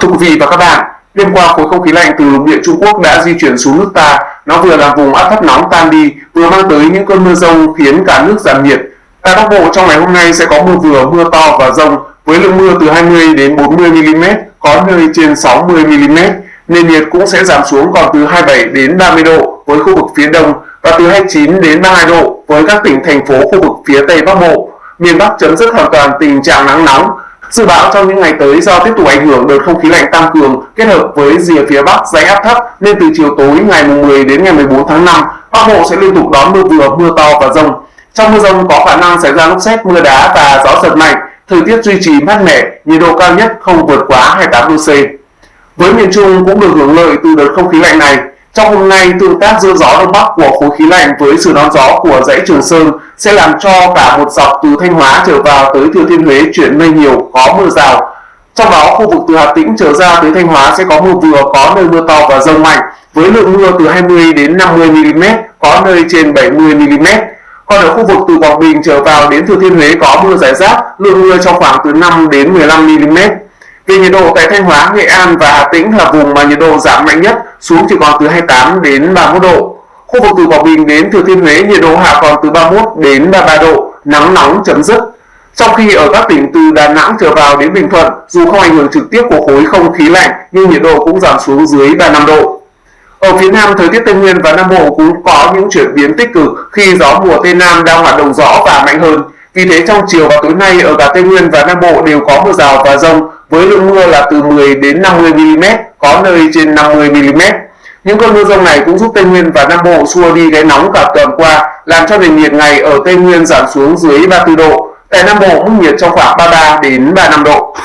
thưa quý vị và các bạn, đêm qua khối không khí lạnh từ lục địa Trung Quốc đã di chuyển xuống nước ta. Nó vừa làm vùng áp thấp nóng tan đi, vừa mang tới những cơn mưa rông khiến cả nước giảm nhiệt. Tại Bắc Bộ trong ngày hôm nay sẽ có mưa vừa, mưa to và rông với lượng mưa từ 20 đến 40 mm, có nơi trên 60 mm. Nền nhiệt cũng sẽ giảm xuống còn từ 27 đến 30 độ với khu vực phía đông và từ 29 đến 32 độ với các tỉnh thành phố khu vực phía tây Bắc Bộ. Miền Bắc chấm dứt hoàn toàn tình trạng nắng nóng, Dự báo trong những ngày tới do tiếp tục ảnh hưởng đợt không khí lạnh tăng cường kết hợp với rìa phía Bắc dãy áp thấp nên từ chiều tối ngày 10 đến ngày 14 tháng 5, Bắc Bộ sẽ liên tục đón mưa vừa, mưa to và rông. Trong mưa rông có khả năng xảy ra lốc xét, mưa đá và gió giật mạnh, thời tiết duy trì mát mẻ, nhiệt độ cao nhất không vượt quá 28 độ C. Với miền Trung cũng được hưởng lợi từ đợt không khí lạnh này, trong hôm nay, tương tác giữa gió đông bắc của khối khí lạnh với sự đón gió của dãy Trường Sơn sẽ làm cho cả một dọc từ Thanh Hóa trở vào tới Thừa Thiên Huế chuyển mây nhiều, có mưa rào. Trong đó, khu vực từ Hà Tĩnh trở ra tới Thanh Hóa sẽ có mưa vừa, có nơi mưa to và rông mạnh, với lượng mưa từ 20 đến 50 mm, có nơi trên 70 mm. Còn ở khu vực từ Quảng Bình trở vào đến Thừa Thiên Huế có mưa rải rác, lượng mưa trong khoảng từ 5 đến 15 mm. Về nhiệt độ tại Thanh Hóa, Nghệ An và Hà Tĩnh là vùng mà nhiệt độ giảm mạnh nhất, xuống chỉ còn từ 28 đến 31 độ. Khu vực từ Quảng Bình đến Thừa Thiên Huế nhiệt độ hạ còn từ 31 đến 33 độ, nắng nóng chấm dứt. Trong khi ở các tỉnh từ Đà Nẵng trở vào đến Bình Thuận, dù không ảnh hưởng trực tiếp của khối không khí lạnh nhưng nhiệt độ cũng giảm xuống dưới 35 độ. Ở phía Nam, thời tiết Tây Nguyên và Nam Bộ cũng có những chuyển biến tích cực khi gió mùa Tây Nam đang hoạt động rõ và mạnh hơn. Vì thế trong chiều và tối nay ở cả Tây Nguyên và Nam Bộ đều có mưa rào và rông với lượng mưa là từ 10 đến 50 mm, có nơi trên 50 mm. Những cơn mưa rông này cũng giúp Tây Nguyên và Nam Bộ xua đi cái nóng cả tuần qua, làm cho nền nhiệt ngày ở Tây Nguyên giảm xuống dưới 34 độ. Tại Nam Bộ mức nhiệt trong khoảng 33 đến 35 độ.